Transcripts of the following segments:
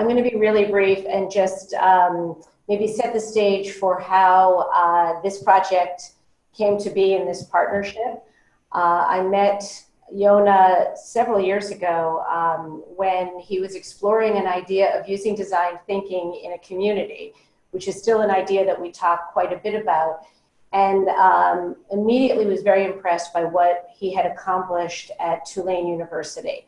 I'm going to be really brief and just um, maybe set the stage for how uh, this project came to be in this partnership. Uh, I met Yona several years ago um, when he was exploring an idea of using design thinking in a community, which is still an idea that we talk quite a bit about. And um, immediately was very impressed by what he had accomplished at Tulane University.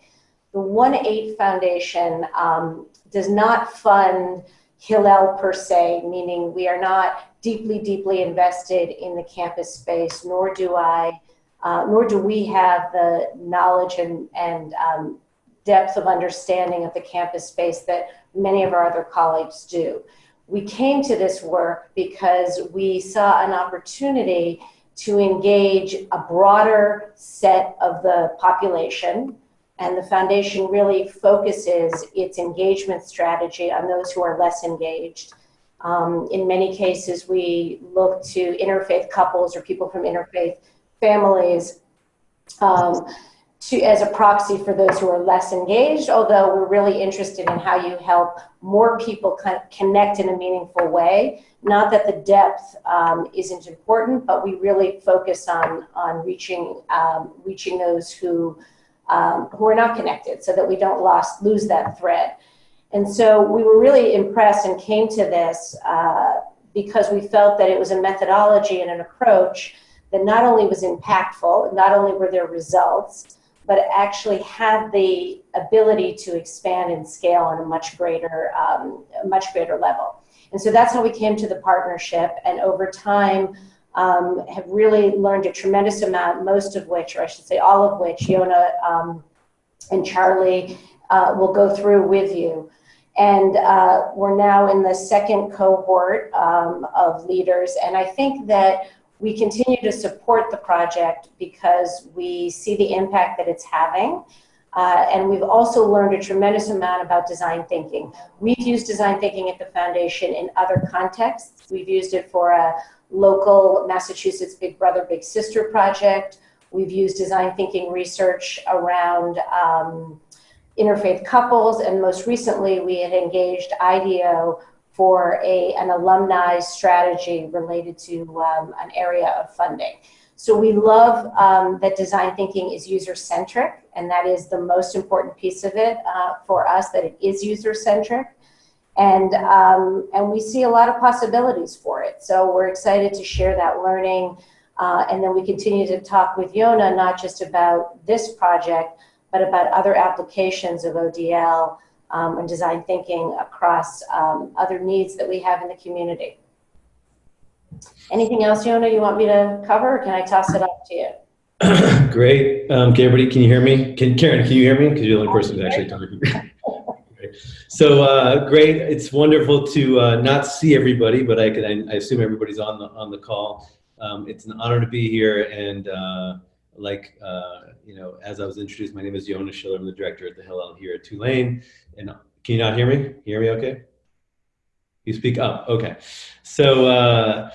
The 1-8 Foundation um, does not fund Hillel per se, meaning we are not deeply, deeply invested in the campus space, nor do I uh, nor do we have the knowledge and, and um, depth of understanding of the campus space that many of our other colleagues do. We came to this work because we saw an opportunity to engage a broader set of the population and the foundation really focuses its engagement strategy on those who are less engaged. Um, in many cases, we look to interfaith couples or people from interfaith families um, to, as a proxy for those who are less engaged, although we're really interested in how you help more people connect in a meaningful way. Not that the depth um, isn't important, but we really focus on, on reaching, um, reaching those who, um, who are not connected so that we don't lost, lose that thread. And so we were really impressed and came to this uh, because we felt that it was a methodology and an approach that not only was impactful, not only were there results, but actually had the ability to expand and scale on a much greater, um, much greater level. And so that's how we came to the partnership. And over time, um, have really learned a tremendous amount, most of which, or I should say all of which, Yona um, and Charlie uh, will go through with you. And uh, we're now in the second cohort um, of leaders. And I think that we continue to support the project because we see the impact that it's having. Uh, and we've also learned a tremendous amount about design thinking. We've used design thinking at the foundation in other contexts. We've used it for a local Massachusetts Big Brother, Big Sister project. We've used design thinking research around um, interfaith couples, and most recently we had engaged IDEO for a, an alumni strategy related to um, an area of funding. So we love um, that design thinking is user-centric, and that is the most important piece of it uh, for us, that it is user-centric. And, um, and we see a lot of possibilities for it. So we're excited to share that learning. Uh, and then we continue to talk with Yona, not just about this project, but about other applications of ODL um, and design thinking across um, other needs that we have in the community. Anything else, Yona, you want me to cover, can I toss it up to you? Great. Um, can everybody, can you hear me? Can Karen, can you hear me? Because you're the only person who's actually talking. so uh, great. It's wonderful to uh, not see everybody, but I, can, I, assume everybody's on the, on the call. Um, it's an honor to be here and uh, like, uh, you know, as I was introduced, my name is Yona Schiller. I'm the director at the Hillel here at Tulane. And can you not hear me? Hear me okay? You speak up, okay. So uh,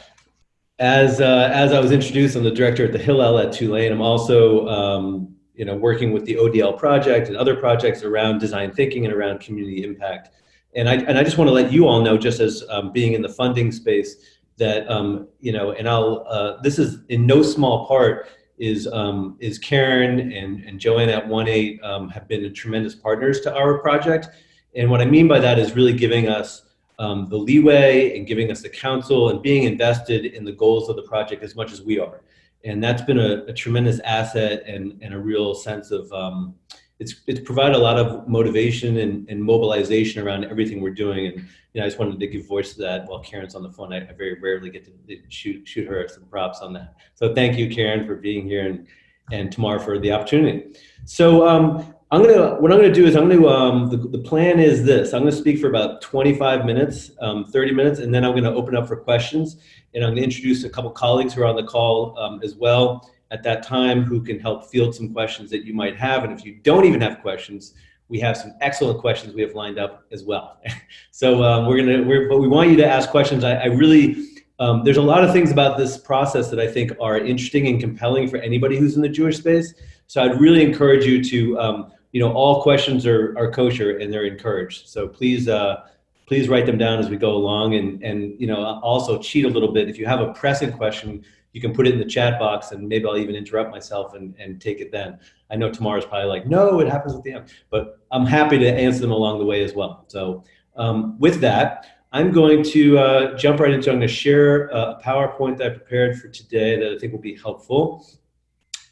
as, uh, as I was introduced, I'm the director at the Hillel at Tulane. I'm also um, you know, working with the ODL project and other projects around design thinking and around community impact. And I, and I just want to let you all know, just as um, being in the funding space, that, um, you know, and I'll, uh, this is in no small part is um, is Karen and, and Joanne at 1-8 um, have been tremendous partners to our project. And what I mean by that is really giving us um, the leeway and giving us the counsel and being invested in the goals of the project as much as we are. And that's been a, a tremendous asset and, and a real sense of, um, it's, it's provided a lot of motivation and, and mobilization around everything we're doing. And you know, I just wanted to give voice to that while Karen's on the phone. I, I very rarely get to shoot, shoot her some props on that. So thank you, Karen, for being here and, and Tamar for the opportunity. So um, I'm gonna, what I'm gonna do is I'm gonna, um, the, the plan is this. I'm gonna speak for about 25 minutes, um, 30 minutes, and then I'm gonna open up for questions. And I'm gonna introduce a couple colleagues who are on the call um, as well at that time who can help field some questions that you might have. And if you don't even have questions, we have some excellent questions we have lined up as well. so um, we're gonna, we're, but we want you to ask questions. I, I really, um, there's a lot of things about this process that I think are interesting and compelling for anybody who's in the Jewish space. So I'd really encourage you to um, you know, all questions are, are kosher and they're encouraged. So please, uh, please write them down as we go along and, and, you know, also cheat a little bit. If you have a pressing question, you can put it in the chat box and maybe I'll even interrupt myself and, and take it then. I know Tamar's probably like, no, it happens at the end, but I'm happy to answer them along the way as well. So um, with that, I'm going to uh, jump right into, I'm gonna share a PowerPoint that I prepared for today that I think will be helpful.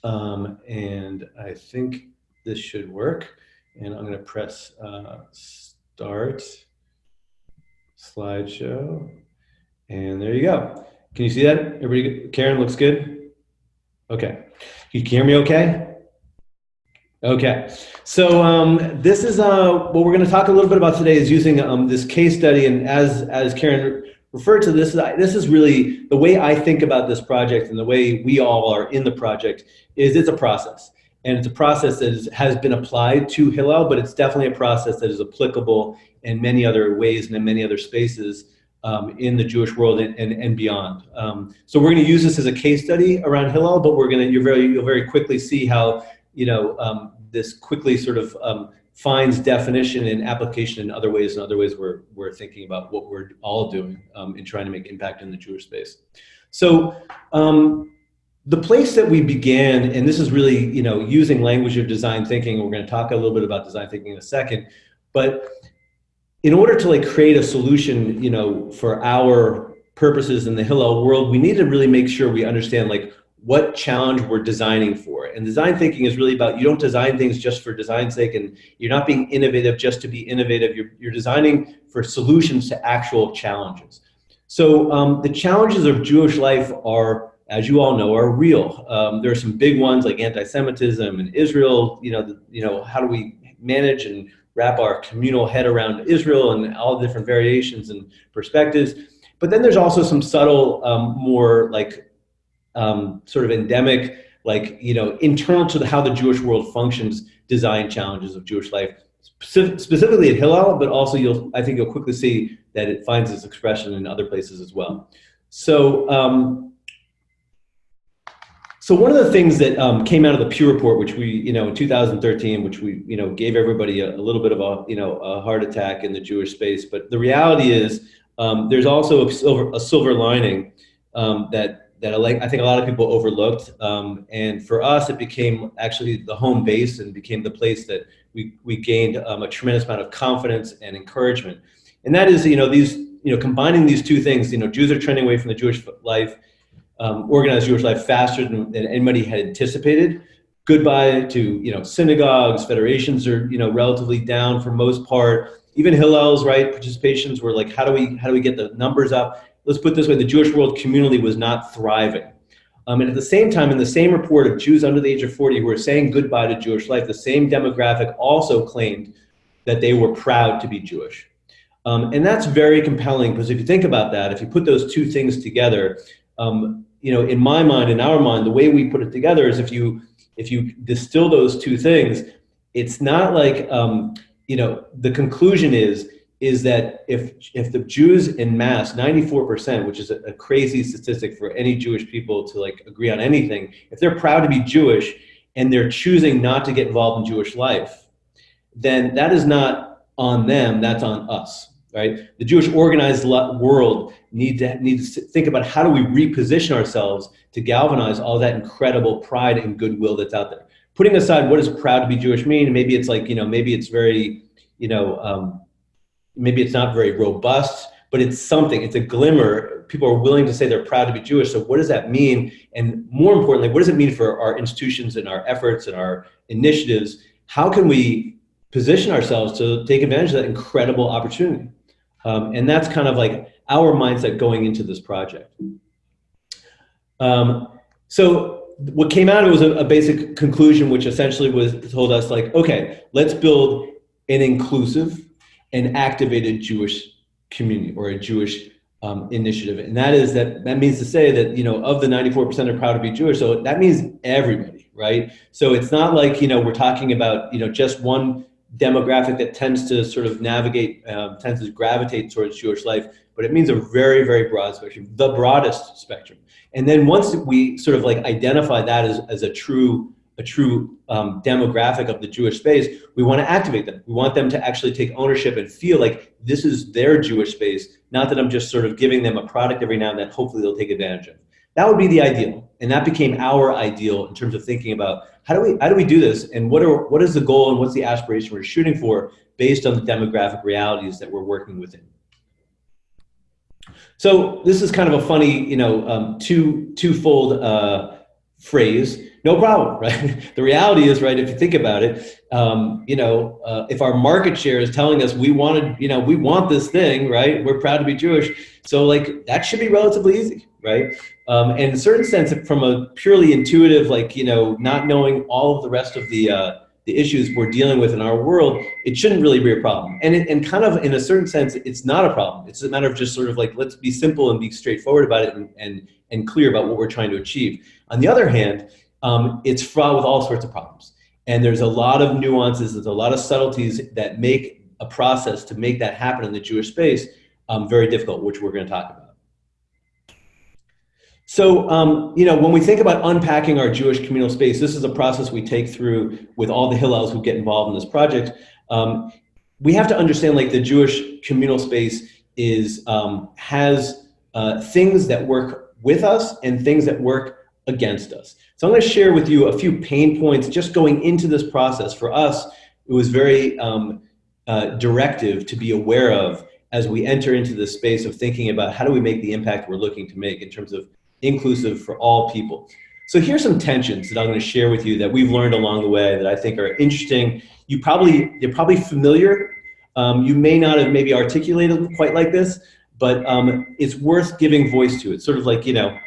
Um, and I think this should work. And I'm gonna press uh, start slideshow. And there you go. Can you see that? Everybody, Karen looks good? Okay. You can hear me okay? Okay, so um, this is uh, what we're going to talk a little bit about today is using um, this case study, and as as Karen referred to this, this is really the way I think about this project, and the way we all are in the project is it's a process, and it's a process that is, has been applied to Hillel, but it's definitely a process that is applicable in many other ways and in many other spaces um, in the Jewish world and, and, and beyond. Um, so we're going to use this as a case study around Hillel, but we're going to you very you'll very quickly see how you know um, this quickly sort of um, finds definition and application in other ways and other ways we're, we're thinking about what we're all doing um, in trying to make impact in the Jewish space. So um, the place that we began, and this is really, you know, using language of design thinking, we're gonna talk a little bit about design thinking in a second, but in order to like create a solution, you know, for our purposes in the Hillel world, we need to really make sure we understand like what challenge we're designing for. And design thinking is really about, you don't design things just for design's sake and you're not being innovative just to be innovative. You're, you're designing for solutions to actual challenges. So um, the challenges of Jewish life are, as you all know, are real. Um, there are some big ones like anti-Semitism in Israel. You know, the, you know, how do we manage and wrap our communal head around Israel and all the different variations and perspectives. But then there's also some subtle, um, more like um, sort of endemic, like, you know, internal to the, how the Jewish world functions, design challenges of Jewish life, Specific, specifically at Hillel, but also you'll, I think you'll quickly see that it finds its expression in other places as well. So, um, so one of the things that um, came out of the Pew Report, which we, you know, in 2013, which we, you know, gave everybody a, a, little bit of a, you know, a heart attack in the Jewish space. But the reality is um, there's also a silver, a silver lining um, that that I think a lot of people overlooked. Um, and for us, it became actually the home base and became the place that we, we gained um, a tremendous amount of confidence and encouragement. And that is, you know, these, you know, combining these two things, you know, Jews are trending away from the Jewish life, um, organized Jewish life faster than, than anybody had anticipated. Goodbye to, you know, synagogues, federations are, you know, relatively down for most part. Even Hillel's, right, participations were like, how do we, how do we get the numbers up? let's put this way, the Jewish world community was not thriving. Um, and at the same time, in the same report of Jews under the age of 40 who were saying goodbye to Jewish life, the same demographic also claimed that they were proud to be Jewish. Um, and that's very compelling because if you think about that, if you put those two things together, um, you know, in my mind, in our mind, the way we put it together is if you if you distill those two things, it's not like um, you know the conclusion is is that if if the Jews in mass, 94%, which is a, a, crazy statistic for any Jewish people to like agree on anything, if they're proud to be Jewish and they're choosing not to get involved in Jewish life, then that is not on them, that's on us, right? The Jewish organized world need to need to think about how do we reposition ourselves to galvanize all that incredible pride and goodwill that's out there. Putting aside what does proud to be Jewish mean, maybe it's like, you know, maybe it's very, you know, um, maybe it's not very robust, but it's something, it's a glimmer. People are willing to say they're proud to be Jewish. So what does that mean? And more importantly, what does it mean for our institutions and our efforts and our initiatives? How can we position ourselves to take advantage of that incredible opportunity? Um, and that's kind of like our mindset going into this project. Um, so what came out of it was a, a, basic conclusion, which essentially was told us like, okay, let's build an inclusive, an activated Jewish community or a Jewish um, initiative. And that is that, that means to say that, you know, of the 94% are proud to be Jewish. So that means everybody, right? So it's not like, you know, we're talking about, you know, just one demographic that tends to sort of navigate, um, tends to gravitate towards Jewish life, but it means a very, very broad spectrum, the broadest spectrum. And then once we sort of like identify that as, as a true a true um, demographic of the Jewish space, we want to activate them. We want them to actually take ownership and feel like this is their Jewish space, not that I'm just sort of giving them a product every now and then, hopefully they'll take advantage of. That would be the ideal. And that became our ideal in terms of thinking about how do we, how do we do this and what, are, what is the goal and what's the aspiration we're shooting for based on the demographic realities that we're working within. So this is kind of a funny, you know, um, two, twofold uh, phrase no problem, right? the reality is, right, if you think about it, um, you know, uh, if our market share is telling us we wanted, you know, we want this thing, right? We're proud to be Jewish. So like that should be relatively easy, right? Um, and in a certain sense, from a purely intuitive, like, you know, not knowing all of the rest of the, uh, the issues we're dealing with in our world, it shouldn't really be a problem. And, it, and kind of in a certain sense, it's not a problem. It's a matter of just sort of like, let's be simple and be straightforward about it and, and, and clear about what we're trying to achieve. On the other hand, um, it's fraught with all sorts of problems. And there's a lot of nuances, there's a lot of subtleties that make a process to make that happen in the Jewish space um, very difficult, which we're going to talk about. So, um, you know, when we think about unpacking our Jewish communal space, this is a process we take through with all the Hillels who get involved in this project. Um, we have to understand like the Jewish communal space is um, has uh, things that work with us and things that work against us. So I'm going to share with you a few pain points just going into this process. For us, it was very um, uh, directive to be aware of as we enter into the space of thinking about how do we make the impact we're looking to make in terms of inclusive for all people. So here's some tensions that I'm going to share with you that we've learned along the way that I think are interesting. You probably, you're probably familiar. Um, you may not have maybe articulated quite like this, but um, it's worth giving voice to. It's sort of like, you know,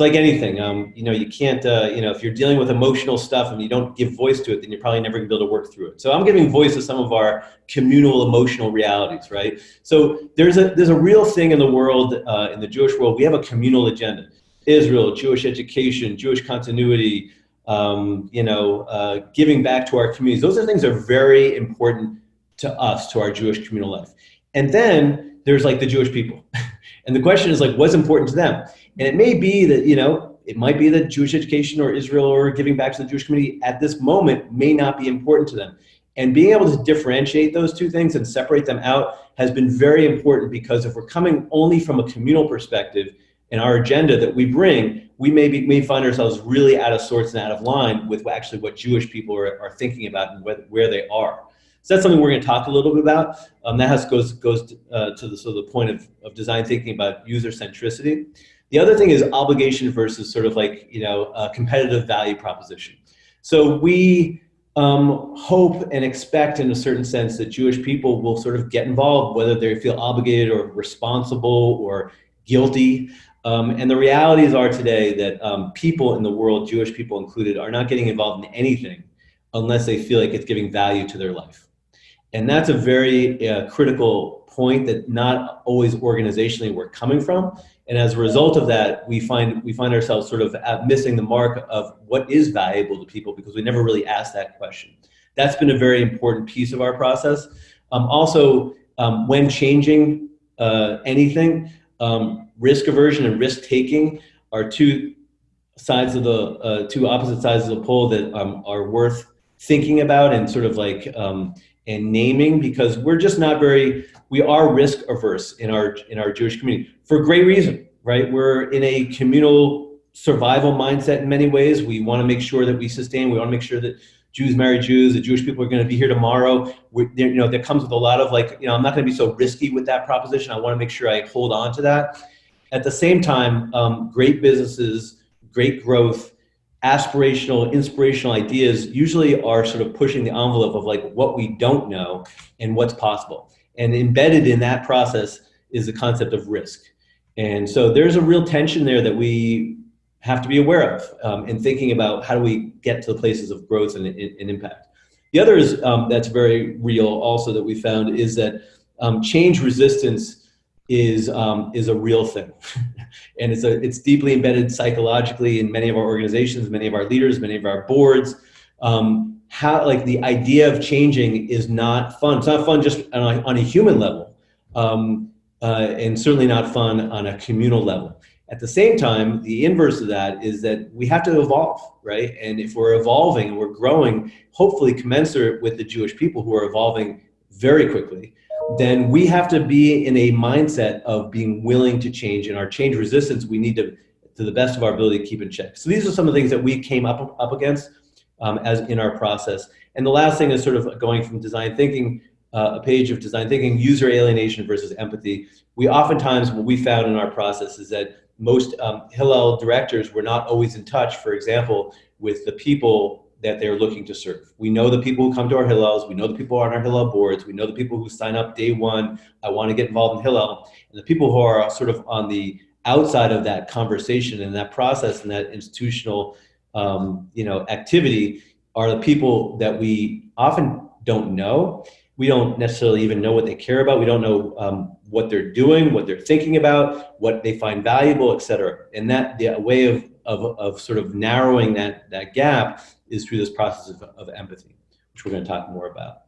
it's like anything. Um, you know, you can't, uh, you know, if you're dealing with emotional stuff and you don't give voice to it, then you're probably never gonna be able to work through it. So I'm giving voice to some of our communal emotional realities, right? So there's a, there's a real thing in the world, uh, in the Jewish world, we have a communal agenda. Israel, Jewish education, Jewish continuity, um, you know, uh, giving back to our communities. Those are things that are very important to us, to our Jewish communal life. And then there's like the Jewish people. and the question is like, what's important to them? And it may be that, you know, it might be that Jewish education or Israel or giving back to the Jewish community at this moment may not be important to them. And being able to differentiate those two things and separate them out has been very important because if we're coming only from a communal perspective and our agenda that we bring, we may, be, may find ourselves really out of sorts and out of line with actually what Jewish people are, are thinking about and where, where they are. So that's something we're going to talk a little bit about. Um, that has, goes, goes to, uh, to the, so the point of, of design thinking about user centricity. The other thing is obligation versus sort of like, you know, a competitive value proposition. So we um, hope and expect in a certain sense that Jewish people will sort of get involved, whether they feel obligated or responsible or guilty. Um, and the realities are today that um, people in the world, Jewish people included, are not getting involved in anything unless they feel like it's giving value to their life. And that's a very uh, critical point that not always organizationally we're coming from. And as a result of that, we find, we find ourselves sort of missing the mark of what is valuable to people because we never really asked that question. That's been a very important piece of our process. Um, also, um, when changing uh, anything, um, risk aversion and risk taking are two sides of the, uh, two opposite sides of the pole that um, are worth thinking about and sort of like, um, and naming because we're just not very we are risk averse in our in our Jewish community for great reason, right? We're in a communal survival mindset in many ways. We want to make sure that we sustain. We want to make sure that Jews marry Jews, that Jewish people are going to be here tomorrow. We, you know, that comes with a lot of like, you know, I'm not going to be so risky with that proposition. I want to make sure I hold on to that. At the same time, um, great businesses, great growth, aspirational, inspirational ideas usually are sort of pushing the envelope of like what we don't know and what's possible. And embedded in that process is the concept of risk. And so there's a real tension there that we have to be aware of um, in thinking about how do we get to the places of growth and, and impact. The other is um, that's very real also that we found is that um, change resistance is, um, is a real thing. and it's, a, it's deeply embedded psychologically in many of our organizations, many of our leaders, many of our boards. Um, how like the idea of changing is not fun. It's not fun just on a, on a human level, um, uh, and certainly not fun on a communal level. At the same time, the inverse of that is that we have to evolve, right? And if we're evolving and we're growing, hopefully commensurate with the Jewish people who are evolving very quickly, then we have to be in a mindset of being willing to change. And our change resistance, we need to, to the best of our ability, keep in check. So these are some of the things that we came up, up against um, as in our process. And the last thing is sort of going from design thinking, uh, a page of design thinking, user alienation versus empathy. We oftentimes, what we found in our process is that most um, Hillel directors were not always in touch, for example, with the people that they're looking to serve. We know the people who come to our Hillels, we know the people on our Hillel boards, we know the people who sign up day one, I wanna get involved in Hillel, and the people who are sort of on the outside of that conversation and that process and that institutional um, you know, activity are the people that we often don't know. We don't necessarily even know what they care about. We don't know um, what they're doing, what they're thinking about, what they find valuable, et cetera. And that the way of, of, of sort of narrowing that, that gap is through this process of, of empathy, which we're going to talk more about.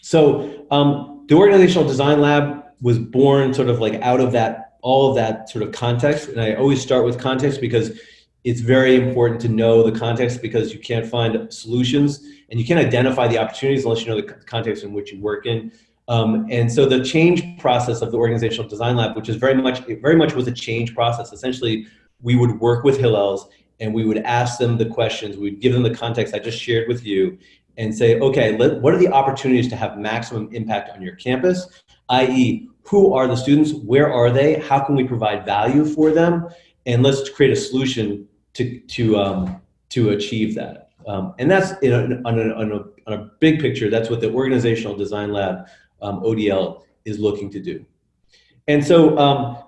So um, the Organizational Design Lab was born sort of like out of that, all of that sort of context. And I always start with context because it's very important to know the context because you can't find solutions and you can't identify the opportunities unless you know the context in which you work in. Um, and so the change process of the organizational design lab, which is very much, very much was a change process. Essentially, we would work with Hillels and we would ask them the questions, we would give them the context I just shared with you and say, okay, let, what are the opportunities to have maximum impact on your campus? I.e., who are the students? Where are they? How can we provide value for them? And let's create a solution to, to, um, to achieve that. Um, and that's in a, on, a, on, a, on, a, big picture, that's what the Organizational Design Lab, um, ODL, is looking to do. And so um,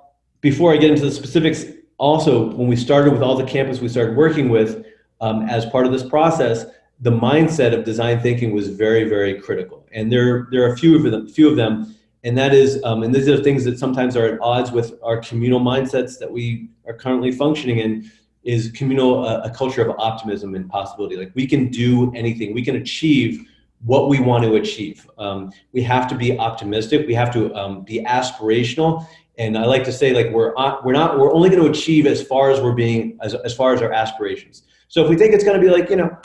before I get into the specifics, also when we started with all the campus we started working with, um, as part of this process, the mindset of design thinking was very, very critical. And there, there are a few of them, few of them and that is, um, and these are things that sometimes are at odds with our communal mindsets that we are currently functioning in, is communal uh, a culture of optimism and possibility. Like we can do anything, we can achieve what we want to achieve. Um, we have to be optimistic. We have to um, be aspirational. And I like to say, like we're we're not, we're only going to achieve as far as we're being, as as far as our aspirations. So if we think it's going to be like, you know,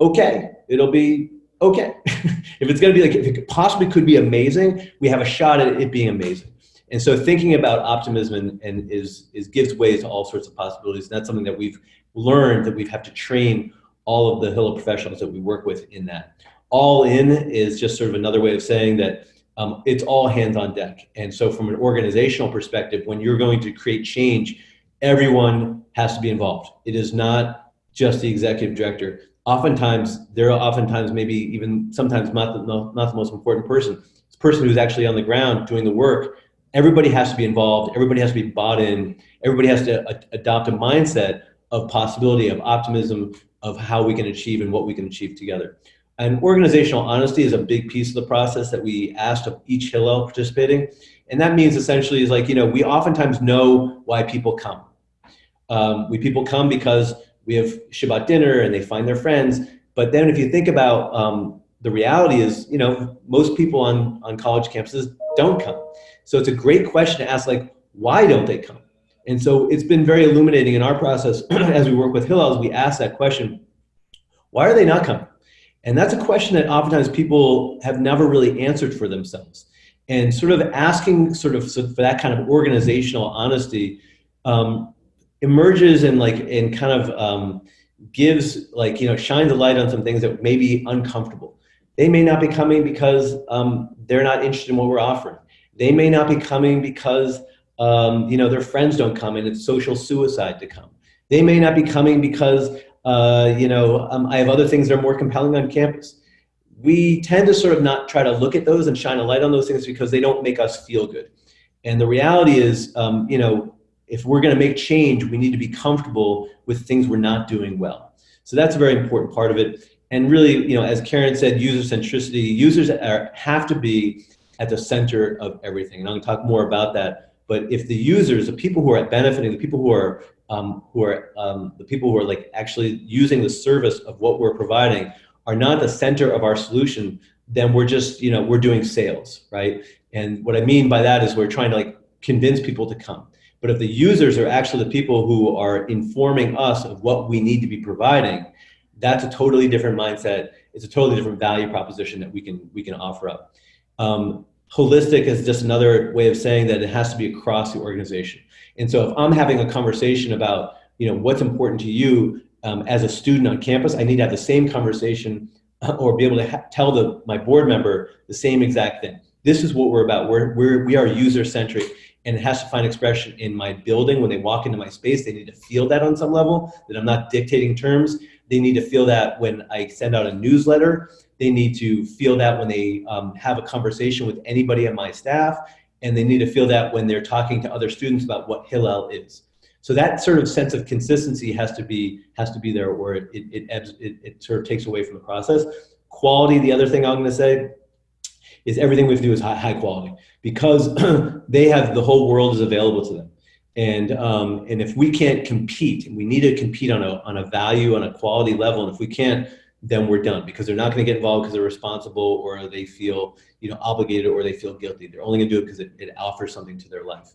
okay, it'll be okay. if it's going to be like, if it possibly could be amazing, we have a shot at it being amazing. And so thinking about optimism and, and is, is gives way to all sorts of possibilities. And that's something that we've learned that we have to train all of the Hillel professionals that we work with in that. All in is just sort of another way of saying that um, it's all hands on deck. And so from an organizational perspective, when you're going to create change, everyone has to be involved. It is not just the executive director. Oftentimes, there are oftentimes maybe even sometimes not the, not the most important person. It's the person who's actually on the ground doing the work everybody has to be involved, everybody has to be bought in, everybody has to adopt a mindset of possibility, of optimism, of how we can achieve and what we can achieve together. And organizational honesty is a big piece of the process that we asked of each Hillel participating. And that means essentially is like, you know, we oftentimes know why people come. Um, we people come because we have Shabbat dinner and they find their friends. But then if you think about um, the reality is, you know, most people on, on college campuses don't come. So it's a great question to ask, like, why don't they come? And so it's been very illuminating in our process as we work with Hillels, we ask that question, why are they not coming? And that's a question that oftentimes people have never really answered for themselves. And sort of asking sort of for that kind of organizational honesty um, emerges and like, and kind of um, gives like, you know, shines a light on some things that may be uncomfortable. They may not be coming because um, they're not interested in what we're offering. They may not be coming because um, you know their friends don't come and it's social suicide to come. They may not be coming because uh, you know um, I have other things that are more compelling on campus. We tend to sort of not try to look at those and shine a light on those things because they don't make us feel good. And the reality is, um, you know, if we're going to make change, we need to be comfortable with things we're not doing well. So that's a very important part of it. And really, you know, as Karen said, user centricity, users are, have to be at the center of everything. And I'm gonna talk more about that. But if the users, the people who are benefiting, the people who are, um, who are um, the people who are like actually using the service of what we're providing are not the center of our solution, then we're just, you know, we're doing sales, right? And what I mean by that is we're trying to like convince people to come. But if the users are actually the people who are informing us of what we need to be providing, that's a totally different mindset. It's a totally different value proposition that we can we can offer up. Um, holistic is just another way of saying that it has to be across the organization. And so if I'm having a conversation about you know what's important to you um, as a student on campus, I need to have the same conversation or be able to tell the, my board member the same exact thing. This is what we're about. We're, we're, we are user centric and it has to find expression in my building. When they walk into my space, they need to feel that on some level, that I'm not dictating terms. They need to feel that when I send out a newsletter. They need to feel that when they um, have a conversation with anybody on my staff. And they need to feel that when they're talking to other students about what Hillel is. So that sort of sense of consistency has to be has to be there, or it it, it, it, sort of takes away from the process. Quality. The other thing I'm going to say is everything we have to do is high, high quality because they have the whole world is available to them. And um, and if we can't compete, we need to compete on a on a value on a quality level, and if we can't, then we're done because they're not going to get involved because they're responsible or they feel you know obligated or they feel guilty. They're only going to do it because it, it offers something to their life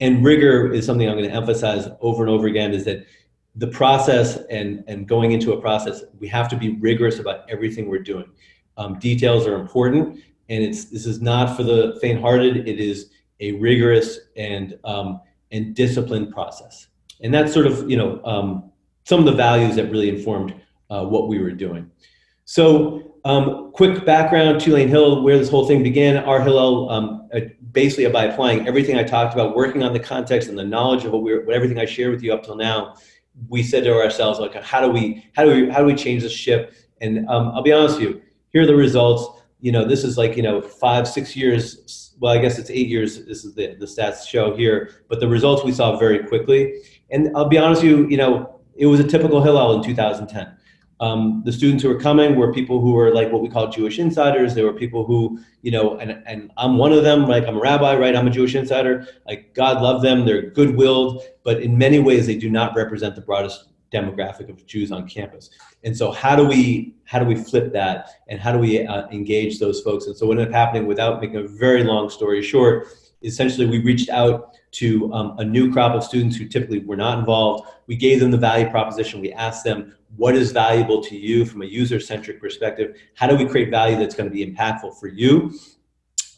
and rigor is something I'm going to emphasize over and over again is that the process and, and going into a process, we have to be rigorous about everything we're doing. Um, details are important and it's, this is not for the faint hearted. It is a rigorous and, um, and disciplined process. And that's sort of, you know, um, some of the values that really informed uh, what we were doing. So um, quick background, Tulane Hill, where this whole thing began. Our Hillel, um, uh, basically by applying everything I talked about, working on the context and the knowledge of what we're, what everything I shared with you up till now, we said to ourselves, like, how do we, how do we, how do we change the ship? And um, I'll be honest with you, here are the results. You know, this is like, you know, five, six years, well, I guess it's eight years, this is the, the stats show here, but the results we saw very quickly. And I'll be honest with you, you know, it was a typical Hillel in 2010 um, the students who were coming were people who were like what we call Jewish insiders. They were people who, you know, and, and I'm one of them, like I'm a rabbi, right? I'm a Jewish insider. Like God love them. They're good-willed, but in many ways they do not represent the broadest demographic of Jews on campus. And so how do we, how do we flip that? And how do we uh, engage those folks? And so what ended up happening without making a very long story short, essentially we reached out to um, a new crop of students who typically were not involved. We gave them the value proposition. We asked them, what is valuable to you from a user-centric perspective? How do we create value that's going to be impactful for you?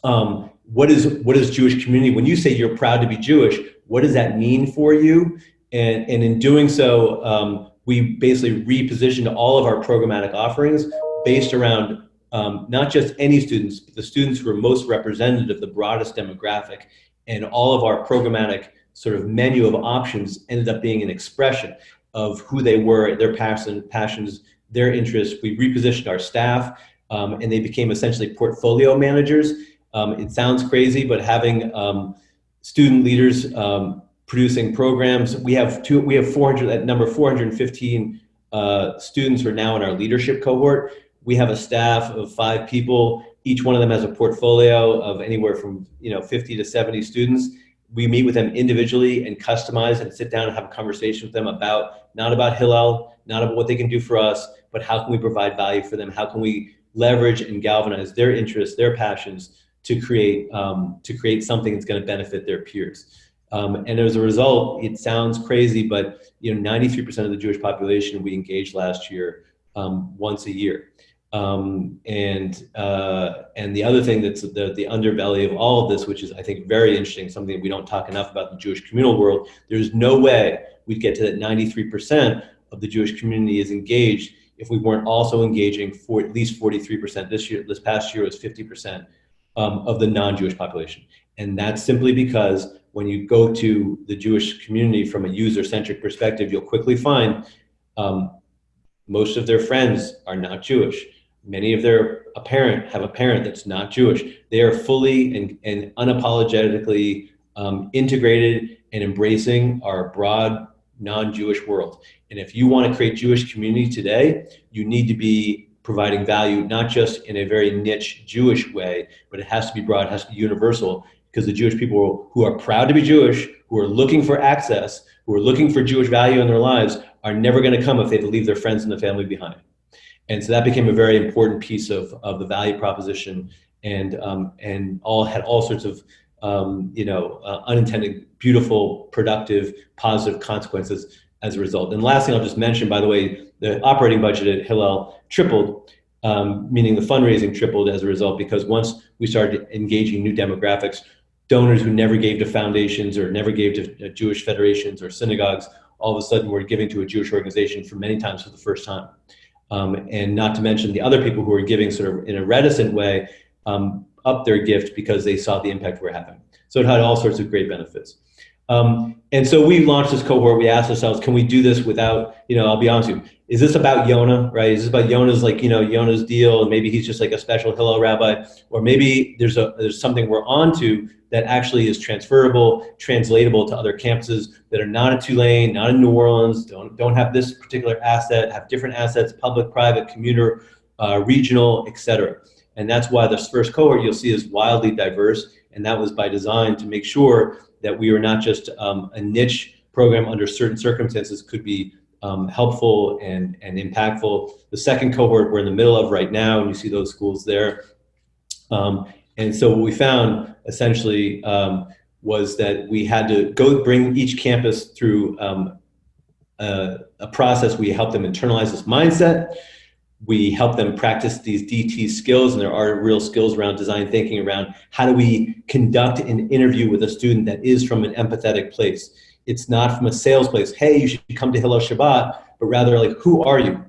Um, what is what is Jewish community? When you say you're proud to be Jewish, what does that mean for you? And, and in doing so, um, we basically repositioned all of our programmatic offerings based around um, not just any students, but the students who are most representative of the broadest demographic. And all of our programmatic sort of menu of options ended up being an expression of who they were, their passion, passions, their interests. We repositioned our staff um, and they became essentially portfolio managers. Um, it sounds crazy, but having um, student leaders um, producing programs, we have two, we have 400, at number 415 uh, students are now in our leadership cohort. We have a staff of five people. Each one of them has a portfolio of anywhere from you know 50 to 70 students we meet with them individually and customize and sit down and have a conversation with them about not about Hillel, not about what they can do for us, but how can we provide value for them? How can we leverage and galvanize their interests, their passions to create um, to create something that's going to benefit their peers? Um, and as a result, it sounds crazy, but you know, 93% of the Jewish population we engaged last year um, once a year. Um, and uh, and the other thing that's the, the underbelly of all of this, which is I think very interesting, something we don't talk enough about the Jewish communal world, there's no way we'd get to that 93% of the Jewish community is engaged if we weren't also engaging for at least 43%. This year, this past year was 50% um, of the non-Jewish population. And that's simply because when you go to the Jewish community from a user-centric perspective, you'll quickly find um, most of their friends are not Jewish many of their a parent have a parent that's not Jewish. They are fully and, and unapologetically um, integrated and embracing our broad non-Jewish world. And if you want to create Jewish community today, you need to be providing value, not just in a very niche Jewish way, but it has to be broad, it has to be universal, because the Jewish people who are proud to be Jewish, who are looking for access, who are looking for Jewish value in their lives, are never going to come if they leave their friends and the family behind. And so that became a very important piece of, of the value proposition and, um, and all had all sorts of um, you know, uh, unintended, beautiful, productive, positive consequences as a result. And last thing I'll just mention, by the way, the operating budget at Hillel tripled, um, meaning the fundraising tripled as a result, because once we started engaging new demographics, donors who never gave to foundations or never gave to uh, Jewish federations or synagogues, all of a sudden were giving to a Jewish organization for many times for the first time. Um, and not to mention the other people who were giving sort of in a reticent way um, up their gift because they saw the impact we're having. So it had all sorts of great benefits. Um, and so we launched this cohort. We asked ourselves, can we do this without, you know, I'll be honest with you, is this about Yonah, right? Is this about Yonah's like, you know, Yonah's deal and maybe he's just like a special Hillel rabbi, or maybe there's a there's something we're onto that actually is transferable, translatable to other campuses that are not in Tulane, not in New Orleans, don't don't have this particular asset, have different assets, public, private, commuter, uh, regional, etc. And that's why this first cohort you'll see is wildly diverse, and that was by design to make sure that we are not just um, a niche program under certain circumstances could be um, helpful and, and impactful. The second cohort we're in the middle of right now, and you see those schools there. Um, and so what we found essentially um, was that we had to go bring each campus through um, a, a, process. We help them internalize this mindset. We help them practice these DT skills, and there are real skills around design thinking around how do we conduct an interview with a student that is from an empathetic place. It's not from a sales place. Hey, you should come to Hillel Shabbat, but rather like, who are you?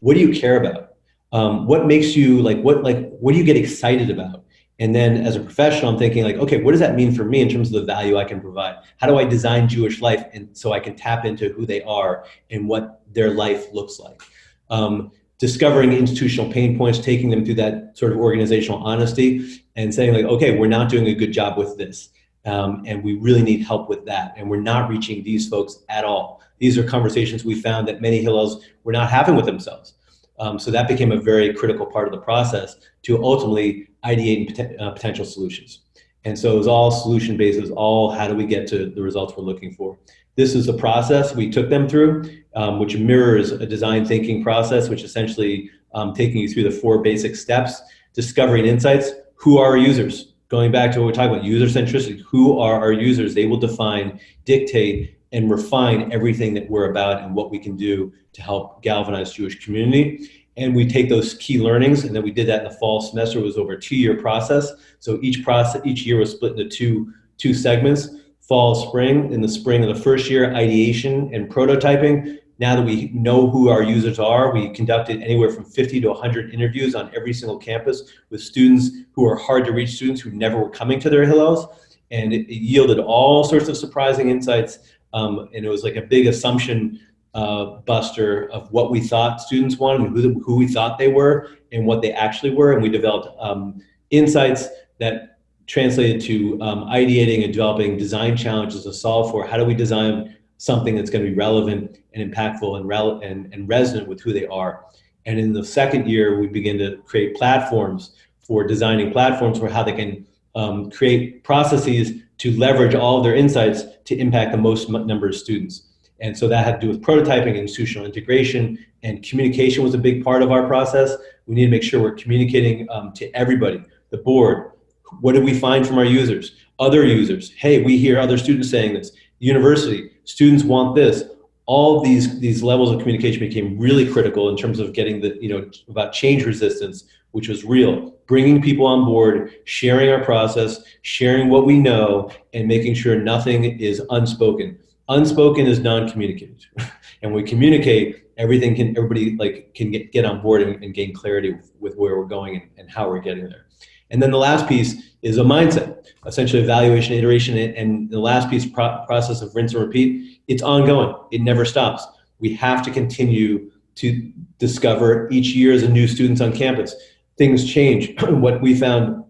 What do you care about? Um, what makes you like what like what do you get excited about? And then as a professional, I'm thinking like, okay, what does that mean for me in terms of the value I can provide? How do I design Jewish life and so I can tap into who they are and what their life looks like? Um, discovering institutional pain points, taking them through that sort of organizational honesty and saying like, okay, we're not doing a good job with this. Um, and we really need help with that. And we're not reaching these folks at all. These are conversations we found that many Hillels were not having with themselves. Um, so that became a very critical part of the process to ultimately ideate pot uh, potential solutions. And so it was all solution based, it was all how do we get to the results we're looking for. This is the process we took them through, um, which mirrors a design thinking process, which essentially um, taking you through the four basic steps, discovering insights, who are our users? Going back to what we're talking about, user centricity, who are our users? They will define, dictate, and refine everything that we're about and what we can do to help galvanize Jewish community. And we take those key learnings, and then we did that in the fall semester. It was over a two-year process. So each process, each year was split into two, two segments, fall, spring. In the spring of the first year, ideation and prototyping. Now that we know who our users are, we conducted anywhere from 50 to 100 interviews on every single campus with students who are hard to reach students who never were coming to their Hillels. And it, yielded all sorts of surprising insights. Um, and it was like a big assumption uh, buster of what we thought students wanted and who, who we thought they were and what they actually were. And we developed um, insights that translated to um, ideating and developing design challenges to solve for how do we design something that's going to be relevant and impactful and, rel and, and resonant with who they are. And in the second year, we begin to create platforms for designing platforms for how they can um, create processes to leverage all of their insights to impact the most number of students. And so that had to do with prototyping, institutional integration, and communication was a big part of our process. We need to make sure we're communicating um, to everybody, the board. What did we find from our users? Other users. Hey, we hear other students saying this. University, students want this. All these, these levels of communication became really critical in terms of getting the, you know, about change resistance, which was real. Bringing people on board, sharing our process, sharing what we know, and making sure nothing is unspoken unspoken is non-communicated and we communicate everything can everybody like can get, get on board and, and gain clarity with, with, where we're going and, and, how we're getting there and then the last piece is a mindset essentially evaluation iteration and the last piece pro process of rinse and repeat it's ongoing it never stops we have to continue to discover each year as a new students on campus things change what we found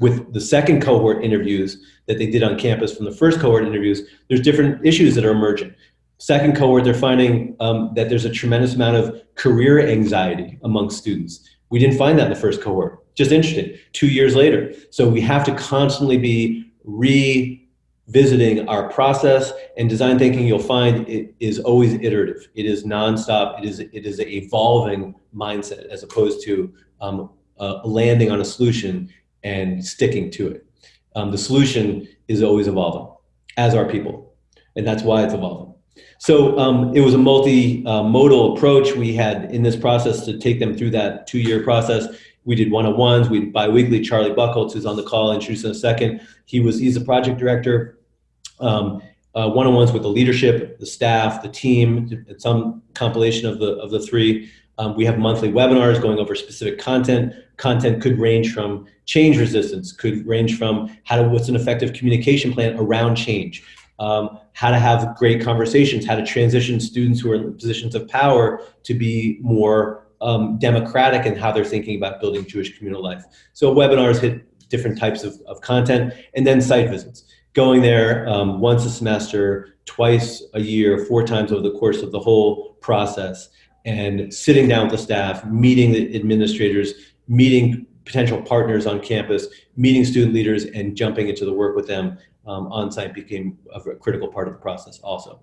with the second cohort interviews that they did on campus from the first cohort interviews, there's different issues that are emerging. Second cohort, they're finding um, that there's a tremendous amount of career anxiety among students. We didn't find that in the first cohort. Just interesting, two years later. So we have to constantly be revisiting our process and design thinking you'll find it is always iterative. It is nonstop. It is, it is an evolving mindset as opposed to um, uh, landing on a solution and sticking to it. Um, the solution is always evolving, as are people, and that's why it's evolving. So um, it was a multi-modal approach we had in this process to take them through that two-year process. We did one-on-ones. We biweekly. Charlie Buckholtz, who's on the call, introduced in a second. He was he's a project director. Um, uh, one-on-ones with the leadership, the staff, the team, some compilation of the of the three. Um, we have monthly webinars going over specific content. Content could range from change resistance, could range from how to what's an effective communication plan around change, um, how to have great conversations, how to transition students who are in positions of power to be more um, democratic in how they're thinking about building Jewish communal life. So webinars hit different types of, of content, and then site visits going there um, once a semester, twice a year, four times over the course of the whole process, and sitting down with the staff, meeting the administrators, meeting potential partners on campus, meeting student leaders, and jumping into the work with them um, on site became a critical part of the process also.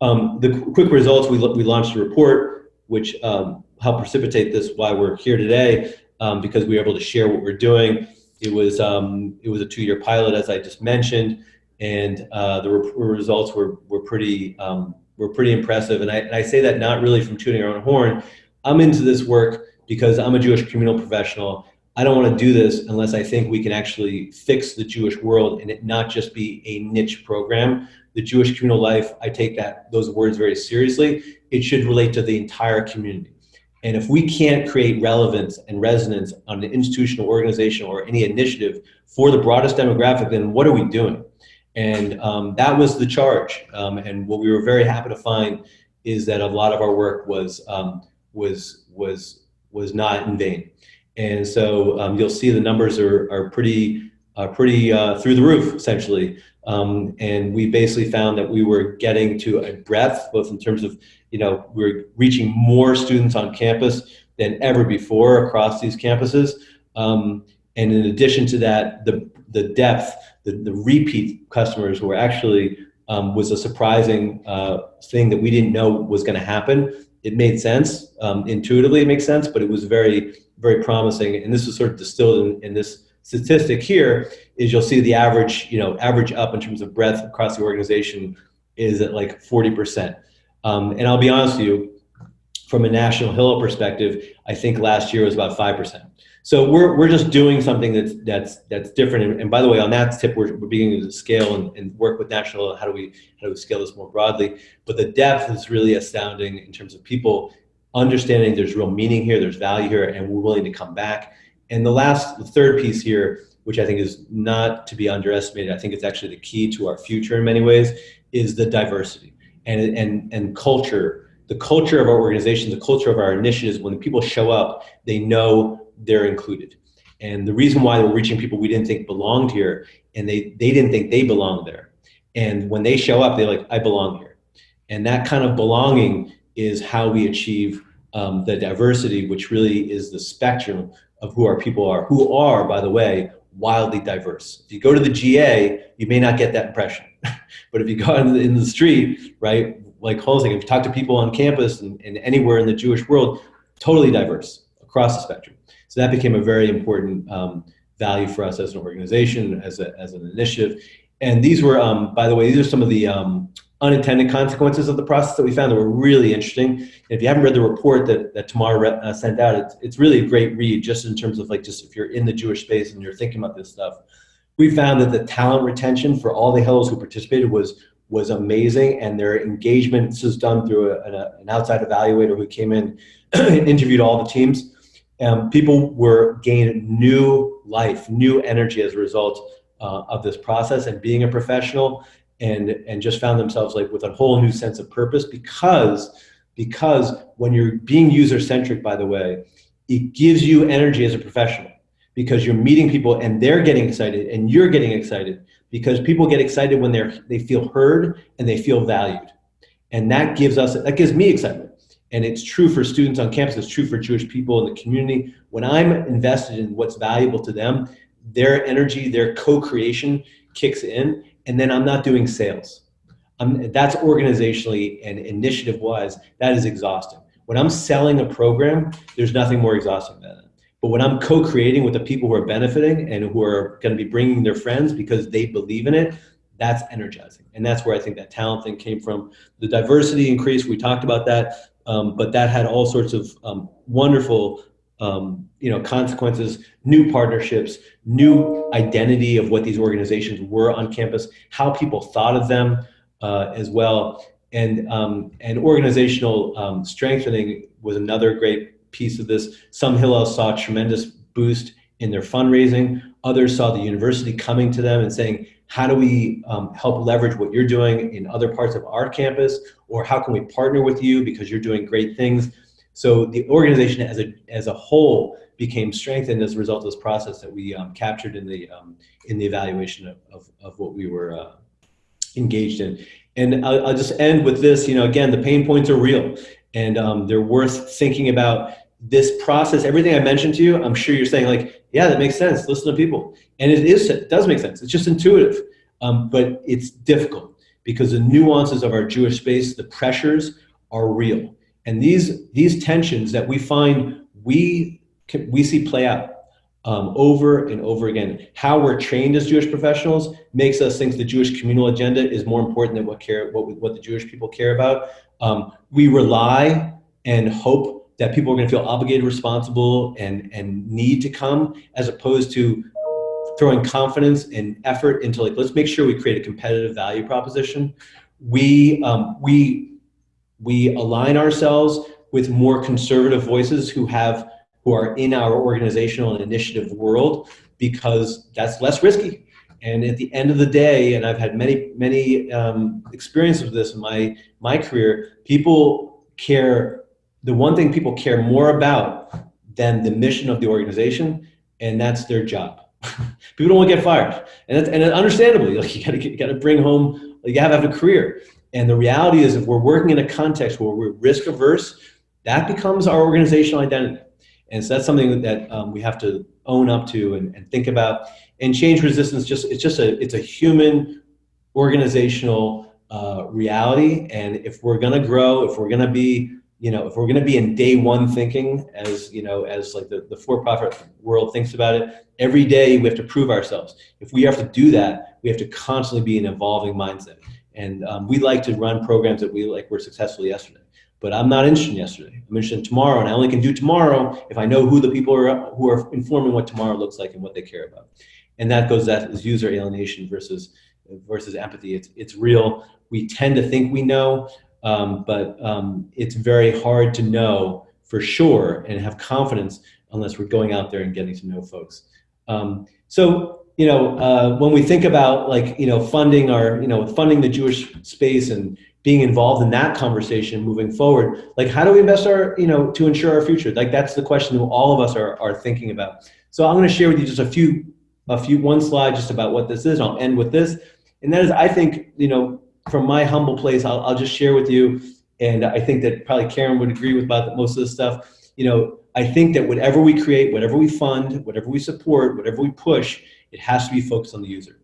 Um, the quick results, we, we launched a report which um, helped precipitate this, why we're here today, um, because we were able to share what we're doing. It was um, it was a two-year pilot, as I just mentioned, and uh, the re results were were pretty um, were pretty impressive. And I, and I say that not really from tooting our own horn. I'm into this work because I'm a Jewish communal professional. I don't want to do this unless I think we can actually fix the Jewish world and it not just be a niche program. The Jewish communal life, I take that those words very seriously. It should relate to the entire community. And if we can't create relevance and resonance on an institutional organization or any initiative for the broadest demographic, then what are we doing? And um, that was the charge. Um, and what we were very happy to find is that a lot of our work was um, was was was not in vain. And so um, you'll see the numbers are are pretty uh, pretty uh, through the roof essentially. Um, and we basically found that we were getting to a breadth, both in terms of you know, we're reaching more students on campus than ever before across these campuses. Um, and in addition to that, the, the depth, the, the repeat customers were actually um, was a surprising uh, thing that we didn't know was going to happen. It made sense, um, intuitively it makes sense, but it was very, very promising. And this was sort of distilled in, in this statistic here is you'll see the average, you know, average up in terms of breadth across the organization is at like 40%. Um, and I'll be honest with you, from a national Hillel perspective, I think last year was about 5%. So we're, we're just doing something that's, that's, that's different. And, and by the way, on that tip, we're, we're beginning to scale and, and work with national, how do, we, how do we scale this more broadly? But the depth is really astounding in terms of people understanding there's real meaning here, there's value here, and we're willing to come back. And the last, the third piece here, which I think is not to be underestimated, I think it's actually the key to our future in many ways, is the diversity and, and, and culture, the culture of our organization, the culture of our initiatives, when people show up, they know they're included. And the reason why we're reaching people we didn't think belonged here, and they, they didn't think they belonged there. And when they show up, they're like, I belong here. And that kind of belonging is how we achieve um, the diversity, which really is the spectrum of who our people are, who are, by the way, wildly diverse. If you go to the GA, you may not get that impression. but if you go in the, in the street, right, like Holzing, if you talk to people on campus and, and anywhere in the Jewish world, totally diverse across the spectrum. So that became a very important um, value for us as an organization, as, a, as an initiative. And these were, um, by the way, these are some of the um, unintended consequences of the process that we found that were really interesting. And if you haven't read the report that, that Tamar uh, sent out, it's, it's really a great read just in terms of like, just if you're in the Jewish space and you're thinking about this stuff. We found that the talent retention for all the Hillels who participated was was amazing and their engagement this was done through a, an, an outside evaluator who came in and interviewed all the teams. Um, people were gaining new life, new energy as a result uh, of this process and being a professional and and just found themselves like with a whole new sense of purpose because because when you're being user centric by the way it gives you energy as a professional because you're meeting people and they're getting excited and you're getting excited because people get excited when they're they feel heard and they feel valued. And that gives us that gives me excitement. And it's true for students on campus. It's true for jewish people in the community. When i'm invested in what's valuable to them their energy their co-creation kicks in and then I'm not doing sales. I'm, that's organizationally and initiative wise, that is exhausting. When I'm selling a program, there's nothing more exhausting than that. But when I'm co-creating with the people who are benefiting and who are going to be bringing their friends because they believe in it, that's energizing. And that's where I think that talent thing came from. The diversity increase, we talked about that, um, but that had all sorts of um, wonderful um, you know, consequences, new partnerships, new identity of what these organizations were on campus, how people thought of them uh, as well. And, um, and organizational um, strengthening was another great piece of this. Some Hillel saw a tremendous boost in their fundraising. Others saw the university coming to them and saying, how do we um, help leverage what you're doing in other parts of our campus? Or how can we partner with you because you're doing great things? So the organization as a, as a whole became strengthened as a result of this process that we um, captured in the, um, in the evaluation of, of, of what we were uh, engaged in. And I'll, I'll, just end with this, you know, again, the pain points are real and um, they're worth thinking about this process, everything I mentioned to you, I'm sure you're saying like, yeah, that makes sense. Listen to people. And it is, it does make sense. It's just intuitive, um, but it's difficult because the nuances of our Jewish space, the pressures are real. And these, these tensions that we find we, we see play out um, over and over again. How we're trained as Jewish professionals makes us think the Jewish communal agenda is more important than what, care, what, what the Jewish people care about. Um, we rely and hope that people are going to feel obligated, responsible, and, and need to come, as opposed to throwing confidence and effort into like, let's make sure we create a competitive value proposition. We, um, we, we align ourselves with more conservative voices who have, who are in our organizational and initiative world because that's less risky. And at the end of the day, and I've had many, many um, experiences with this in my, my career, people care the one thing people care more about than the mission of the organization, and that's their job. people don't want to get fired, and that's, and understandably, like you got to got to bring home, you have to have a career. And the reality is, if we're working in a context where we're risk averse, that becomes our organizational identity. And so that's something that um, we have to own up to and, and think about. And change resistance, just it's just a it's a human organizational uh, reality. And if we're going to grow, if we're going to be you know, if we're going to be in day one thinking as, you know, as like the, the for-profit world thinks about it, every day we have to prove ourselves. If we have to do that, we have to constantly be an evolving mindset. And um, we like to run programs that we like were successful yesterday. But I'm not interested in yesterday. I'm interested in tomorrow, and I only can do tomorrow if I know who the people are who are informing what tomorrow looks like and what they care about. And that goes that is user alienation versus versus empathy. It's it's real. We tend to think we know, um, but um, it's very hard to know for sure and have confidence unless we're going out there and getting to know folks. Um, so, you know, uh, when we think about like, you know, funding our, you know, funding the Jewish space and being involved in that conversation moving forward, like how do we invest our, you know, to ensure our future? Like that's the question that all of us are, are thinking about. So I'm gonna share with you just a few, a few, one slide just about what this is, I'll end with this. And that is, I think, you know, from my humble place, I'll, I'll just share with you, and I think that probably Karen would agree with about most of this stuff. You know, I think that whatever we create, whatever we fund, whatever we support, whatever we push, it has to be focused on the user.